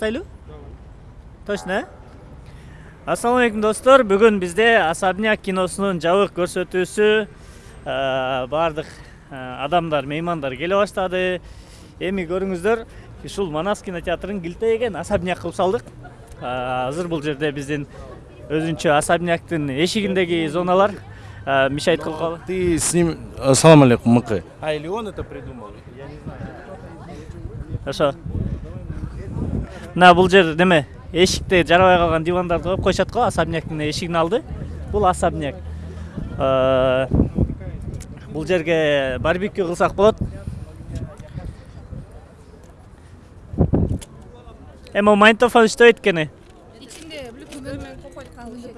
точно э? Ассалам алейкум достор. Бүгүн бизде особняк киносунун жабык көрсөтүүсү э, баардык э, адамдар меймандар келе баштады эми көрүңүздөр ушул манас кинотеатрын килтейген особняк кылып салдык азыр бул жерде биздин өзүнчө особняктын эшигиндеги зоналар. Кылып калды Ты с ним... Ассалам алейкум, Мыкы. А или он это придумал? ошо мына бул жер неме эшикте жарабай калган дивандарды коюп коюшат го особняктын эшигинин алды. Бул особняк. Э, бул жерге барбекю кылсак болот эми могу магнитофон иштебейт экен içinde Bluetooth мен копой калды.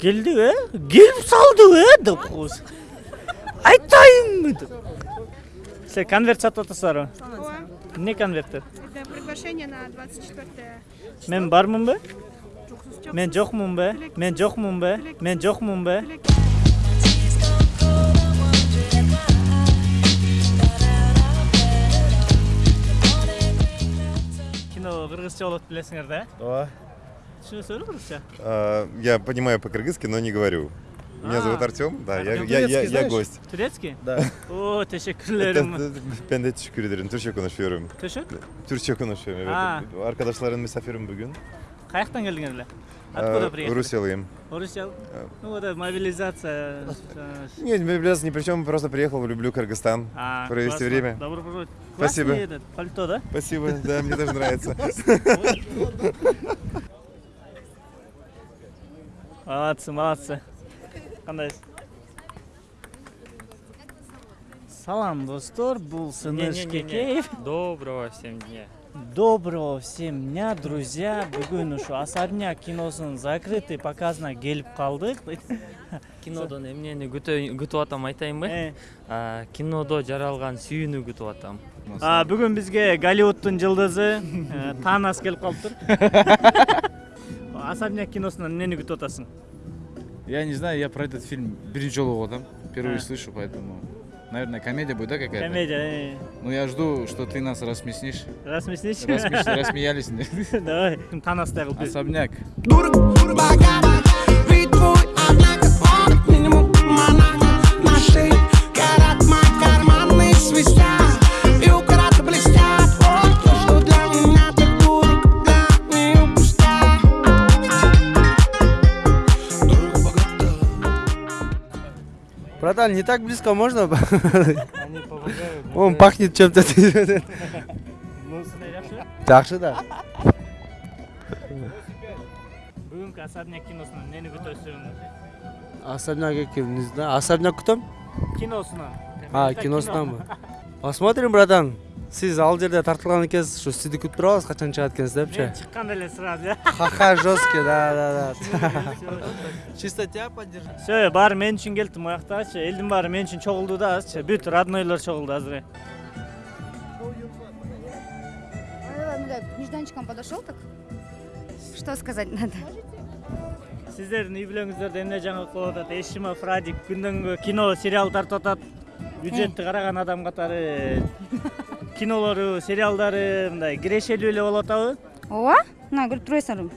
келдиби э? Келип салдыбы э? Деп коебуз айтайынбы деп силер конверт сатып атасыздарбы эмне конверттер приглашение на 24 мен бармынбы мен жокмунбу мен жокмунбу мен жокмунбу кино кыргызча болот билесиңер да? Э О, түшүнөсүңөрбү кыргызча. А, Я понимаю по-кыргызски, но не говорю. Меня А. зовут Артем, да, я, я, я, я гость. турецкий Да. о тешеккүрлөрүм Ben de teşekkür ederim. Türkçe konuşuyorum. төшөк Türkçe konuşuyorum evet. Arkadaşların misafirim bugün. келдиңер эле А, откуда приехали Руселыем. орусия ну вот это мобилизация Нет, без ни при чем, просто приехал, люблю Кыргызстан. А, Провести классно. время. Добро пожаловать. Спасибо. Этот, пальто, да? Спасибо, да, мне тоже нравится. Молодцы, молодцы. Кандайсыз? Салам, достор, бул Сыныш Кекеев. Доброго всем дня. Доброго всем дня, друзья. Бүгүн ушу особняк киносунун закрытый показына келип калдык. Кинодон эмнени күтүп атам айтайынбы? Э, Кинодо жаралган сүйүүнү күтүп атам. а, Бүгүн бизге Голливудтун жылдызы э, Танас келип калыптыр. Особняк киносунан эмнени күтүп атасың? Я не знаю, я про этот фильм биринчи жолу атам. Впервые А. слышу, поэтому... Наверное, комедия будет, да, какая-то? Комедия. э, Ну, я жду, что ты нас рассмеснишь. Рассмеснись. Рассмеш- Рассмеялись. Давай. Особняк. Братан, не так близко можно? Они помогают. Он пахнет чем-то. Жакшы да. Бүгүнкү особняк киносунан эмнени күтөсүң? Особняк экен, не знаю. Особняк күтөм? Киносунан. А, киносунанбы? Посмотрим, братан. Сиз ал жерде тартылган экенсиз, ушу сизди күтүп турабыз качан чыгат экенсиз депчи. Мен чыкканда эле сразу. э. Ха-ха, жесткий, да, да, да. Чисто тебя поддержать. Все, баары мен үчүн келди муяктачы. Элдин баары мен үчүн чогулду да азырчы. Бүт роднойлор чогулду азыр. Нежданчиком подошел так. Что сказать надо? Сиздердин үй бүлөңүздөрдө эмне жаңылык болуп атат? Эшима Фрадик күндөн күнгө кино, сериал тартып атат. Бюджетти караган адам катары кинолору, сериалдары мындай кирешелүү эле болуп атабы? Ооба, мына көрүп турбайсыңарбы?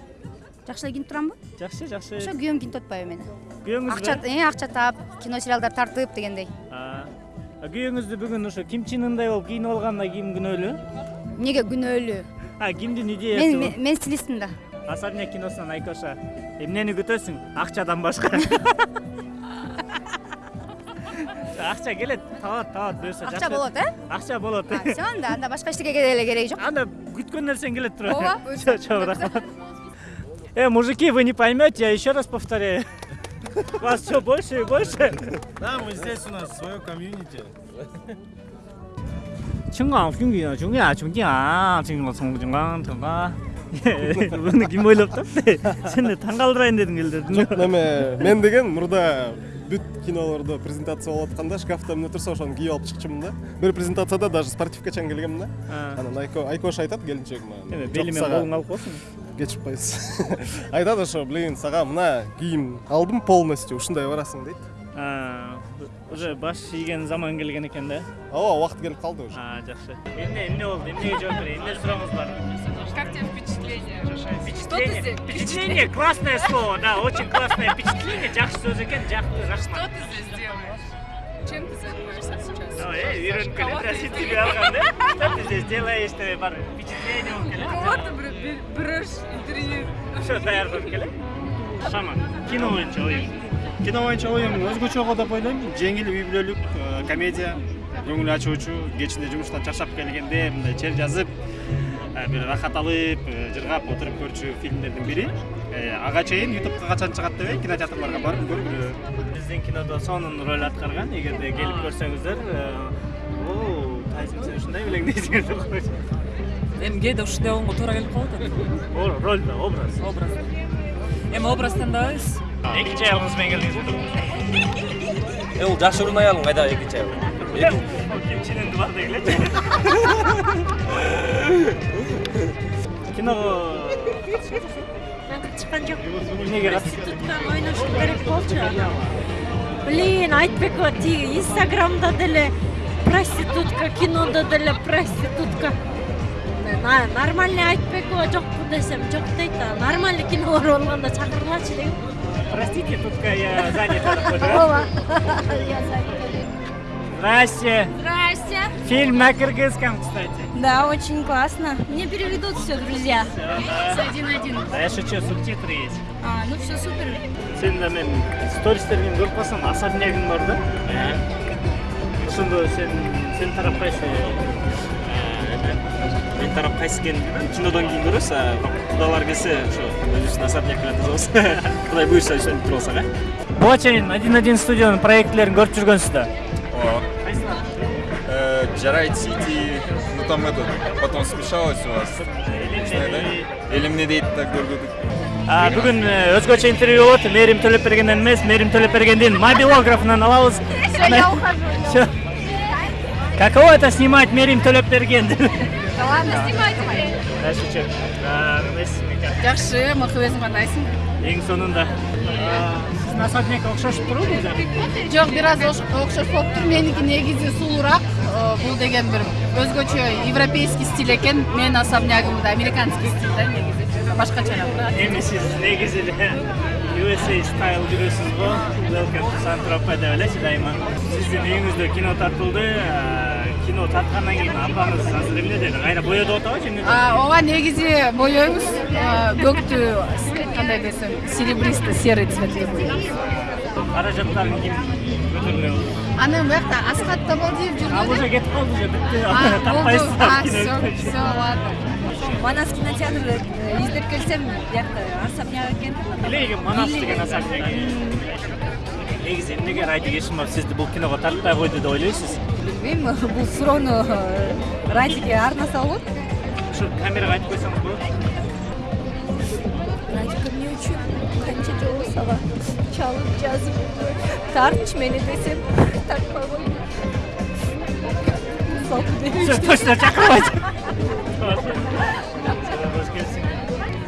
Жакшы эле кийинип турамбы? Жакшы, жакшы. Ошо күйөөм кийинип атпайбы мени? Күйөөңүз Акча, э, акча таап, кино сериалдар тартып дегендей. Күйөөңүздү бүгүн ошо Ким Чен Ындай болуп кийинип алганда ким күнөөлүү? Эмнеге күнөөлүү? А, кимдин идеясы мен, мен стилистмин да. Особняк киносунан Айкоша. Эмнени күтөсүң? Акчадан башка. Акча келет, табат, табат буюрса Акча болот, э? Акча болот. А, Все, анда, анда башка эчтеке эле кереги жок. Анда күткөн нерсең келет тура. Ооба, буюрса. Чо, чо, рахмат. Э, мужики, вы не поймете, я еще раз повторяю. Вас все больше и больше. Да, мы здесь у нас свое комьюнити. 중강, 중기야, 중기야, 중기야, 중강, 중강, 중강. Bunu kim ойлоп тапты? Сен де таңкалдырайын дедің елдердің. жок неме мен деген мурда бүт кинолордо презентация болуп атканда шкафта эмне турса ошону кийип алып чыкчумун да. Бир презентацияда даже спортивка чейин келгемин да. Анан айко айкош айтат келинчегиме Эме «Жок, бели менен сага колуңду алып коесуң. кечип коесуз айтат ошо блин сага мына кийим алдым полностью ушундай барасың дейт. Уже баш ийген заман келген экен да. ооба убакыт келип калды уже А, жакшы. Эмне эмне болду? Эмнеге жооп берейин? Эмне сурооңуз бар? Как тебе впечатление? Впечатление. Впечатление классное слово, да, очень классное впечатление. Жақсы сөз екен, жақсы, рахмат. здесь делаешь? Чем ты занимаешься сейчас? Ну, э, үйреніп келеді, тебе алған, да? Что ты здесь делаешь, тебе бар впечатление болып келеді. берешь интервью. Все, даярданып келеді. Шаман, кино бойынша ойың. Кино боюнча оюм өзгөчө го деп ойлойм жеңил үй бүлөлүк комедия көңүл ачуучу кечинде жумуштан чарчап келгенде мындай чер жазып бир рахат алып жыргап отуруп көрчү фильмдердин бири ага чейин ютубка качан чыгат дебей кинотеатрларга барып көрүп Біздің кинода сонун роль атқарған, егерде келіп көрсеңіздер, о, сен ушундай белең дейсиң деп койчу. эми кээде ушундай болгонго туура келип калат О, рольда, образ. образ эми образ тандабайбыз Экинчи аялыңыз менен келдиңизби? э бул жакшы урун аялым кайда экинчи аял Ким чененди бар дегиле. Киного чыккан жок эмнеге катышты? туткан ойнош керек болчу блин айтбекова тиги инстаграмда деле проститутка кинода деле проститутка нормальный айтбекова жокпу десем жок дейт а нормальный кинолор болгондо чакыргылачы дегем Простите, тут я занята. ооба Здрасте. здрасте Фильм на кыргызском, кстати. да очень классно мне переведут все друзья Один один. Да, я шучу, субтитры есть. А, ну все супер. Сен да мен стористерден көрүп калсам особнягың бар да. Ошондо сен сен тарапкайсың. Мен тарап кайсы экенин билбейм кинодон кийин көрөбүз а кудалар келсе ошо өзүбүздүн особняк менен тузабыз кудай буюрса ошентип туруп алсак э Буга чейин один один студиянын проекттерин көрүп жүргөнсүз да. Джарайт Сити, ну там этот, потом смешалось у вас. Или мне дейт так көргөдүк. А, бүгүн э, өзгөчө интервью болот. Мээрим Төлөпбергенден эмес, Мээрим Төлөпбергендин мобилографынан алабыз. все я ухожу Всё. Каково это снимать Мерим Төлөпберген? Да ладно, снимайте. Эмес, Мика. Жакшы, мықты өзүң кандайсың? Эң сонунда. А, Сиздин особнякка окшошуп турбу да? Жок, бир аз ош- окшош болуп тур. Меники негизи сулуураак. Э, Бул деген бир өзгөчө европейский стиль экен. Менин особнягым да американский стиль да негизи. Башкачараак сиз негизи эле USA style жүрөсүз го. Welcome to Сан-Тропе деп элечи дайыма. Сиздин үйүңүздө кино тартылды. Кино тарткандан кийин апаңыз азыр эмнеде? Кайра боёдуп атабы же эмне? А, ооба негизи боёйбуз. Э, Көктү кандай десем, серебристо серый цветке боёйбуз. Каражаттарын ким көтөрүлө болду? Аны биякта Асхат Табалдиев А уже жүргөн. кетип калды же бүтү. А, болду. Таппайсыздар А, кино все, все, ладно. манас кинотеатрды издеп келсем биякта особняк экен Билеги Манас деген особняк. Негизи эмнеге Радик Ешимов сизди бул киного тартпай койду деп ойлойсуз? Билбейм бул суроону радиге арнаса болот Ушу камерага айтып койсоңуз болот. радио эмне үчүн канча жолу сага чалып жазып тартчы мени десем тартпай койду Все точно чакырбайт.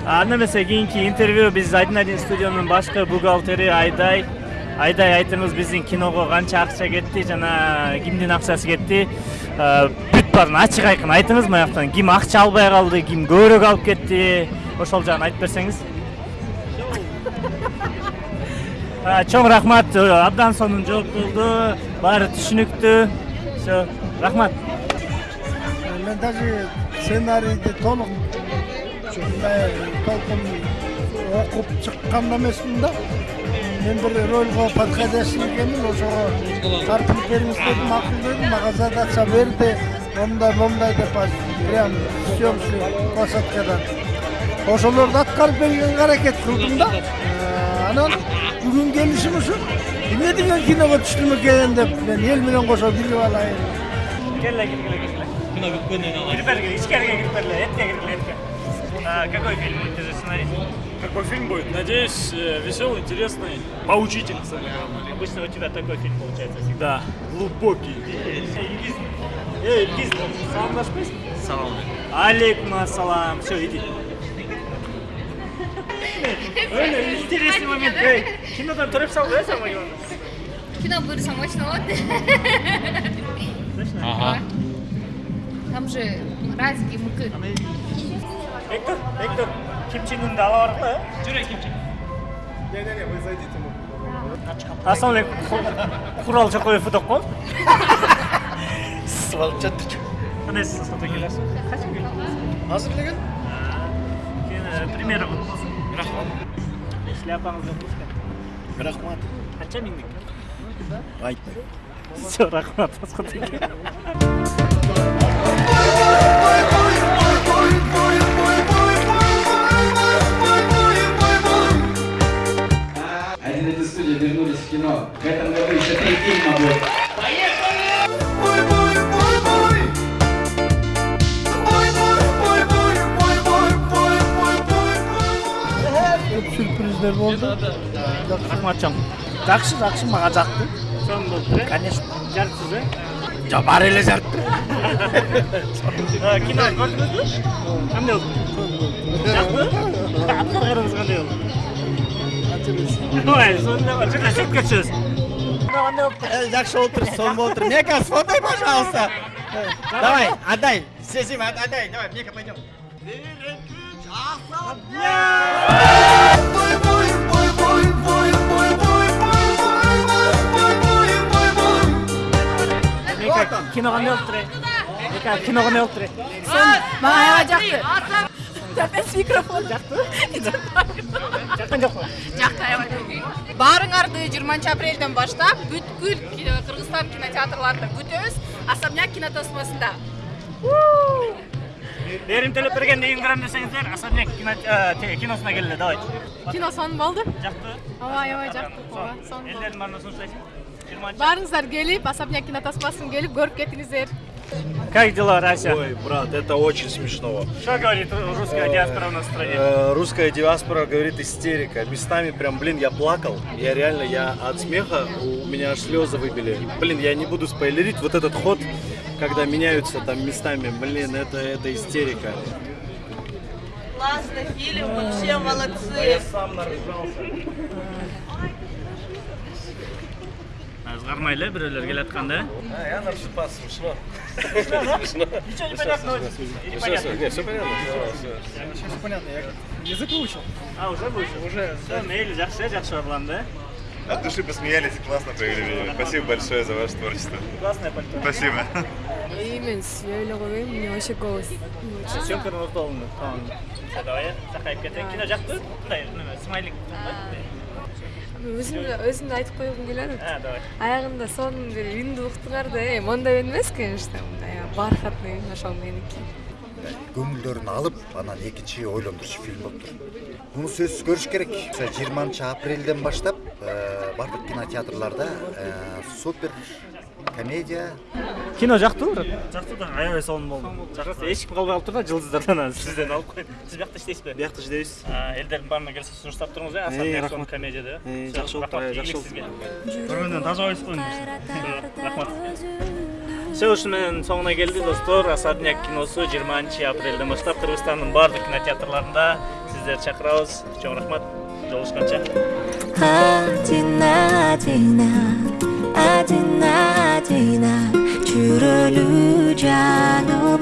анда эмесе кийинки интервью биз один один студиянын башкы бухгалтери айдай айтыңыз биздин киного канча акча кетти жана кимдин акчасы кетти Э, бүт баарын ачык айкын айтыңыз маяктан ким акча албай калды ким көбүрөөк алып кетти ошол жагын айтып берсеңиз Э, чоң рахмат Э, абдан сонун жооп болду баары түшүнүктүү все рахмат. Мен даже сценарийди толук толкун окуп чыккан эмесмин да. Мен бир рольго подходящий экенмин ошого тартылып бериңиз дедим макул дедим мага задача берди момундай момундай деп прям съемочный площадкадан ошолорду аткарып бергенге аракет кылдым да Э, анан бүгүн келишим ушу эмне деген киного түштүм экен деп мен эл менен кошо билип алайын Келе, келе, келе, келе. Кирип бергиле, ичкерге кирип бергиле, этке киргиле, этке. А, Какой фильм будет из сценарий? Какой фильм будет? Надеюсь, э, веселый, интересный, поучительный. Обычно у тебя такой фильм получается всегда. Да, глубокий. Эй, Ильгиз, салам наш песня? Салам. Алейкум ассалам. Все, иди. Интересный момент. Эй, кинодан тұрып сал, да, сама Иван? Кино бұйырсам, очень отдых. Ага. Там же разики, муки. Эктор, Эктор. Бектур кимчинунду ала барып э жүре кимчи Не, не, не, вы зайдите. ассалаумалейкум курал чокоев фотокко Свалып жатты. кандайсыз фото келесиз качан келдиңиз Азыр элеген? Keyin примера qilib bo'lsin rahmat shlyapangizga qo'shgan Рахмат. minglik Айтпай. все aka три фильма будет. Көп сюрприздер болды. rahmatjon Жақсы, жақсы, маған жақты. so'm bo'libdi Конечно. jaribsiz e Ja, бар эле жарыпты. kino ko'rdingizmi qanday bo'ldi yoqdi atlarimiz qanday bo'ldi voy sonda juda chetga tushasiz qanday bo'libdi Жақсы болып тұр, сон болып тұр. Мека, сфотай, пожалуйста. Давай, отдай. Сесим, отдай. Давай, Мека, пойдем. meka kino qanday bo'libdi meka kino qanday bo'libdi мага аябай жакты опять микрофон. Жакты жаккан жокпу жакты аябай баарыңарды жыйырманчы апрелден баштап бүткүл кыргызстан кинотеатрларында күтөбүз особняк кинотосмосунда берим төлөпберген эң көрөм десеңиздер особняк киносуна келгиле давайте кино сонун болду жакты ооба аябай жакты ооба сонун элдердин баарына сунуштайсың баарыңыздар келип особняк кинотосмосуна келип көрүп кетиңиздер как дела рася Ой, брат, это очень смешно. что говорит русская диаспора у нас в стране Э, Русская диаспора говорит истерика. Местами прям, блин, я плакал. Я реально, я от смеха, у меня аж слезы выбили. Блин, я не буду спойлерить. Вот этот ход, когда меняются там местами, блин, это, это истерика. Классный фильм, вообще молодцы. сам Lag'maylar birovlarga latqanda. Ha, я нам все пас смешно. Смешно? Ничего не понятно. Непонятно. Нет, все понятно. Все понятно. Я язык выучил. А, уже выучил? Уже. Все, мейль, жақсы, жақсы орланды. От души посмеялись и классно провели время. Спасибо большое за ваше творчество. Классное пальто. Спасибо. Именно, я Леровым, мне вообще голос. Съемка на Лотолну. Давай, Сахайка, ты кино жақтың? Смайлик. Өзүм да айтып койгум келип атат. а давай Аягында сонун бир үндү уктуңар да, э, мондай үн эмес, конечно, мындай бархатный үн ошол меники. көңүлдөрүн алып анан экинчи ойлондурчу фильм болуптур муну сөзсүз көрүш керек жыйырманчы апрелден баштап э, баардык кинотеатрларда э, супер комедия. Кино жактыбы брат? Жакты да аябай сонун болду жакты эч ким калбай калыптыр да жылдыздардан анан сизден алып коеюн сиз биякта иштейсизби биякта иштейбиз элдердин баарына келсе сунуштап туруңуз э Э, особняк рахмат. сонун комедияда. Жакшы болуптур, э, жакшы сизге көргөндөн таза койсуз го рахмат все ушу менен соңуна келди достор особняк киносу жыйырманчы апрелден баштап кыргызстандын баардык кинотеатрларында сиздерди чакырабыз чоң рахмат жолугушканча Один, один, один, Pasadena, Churuluja, no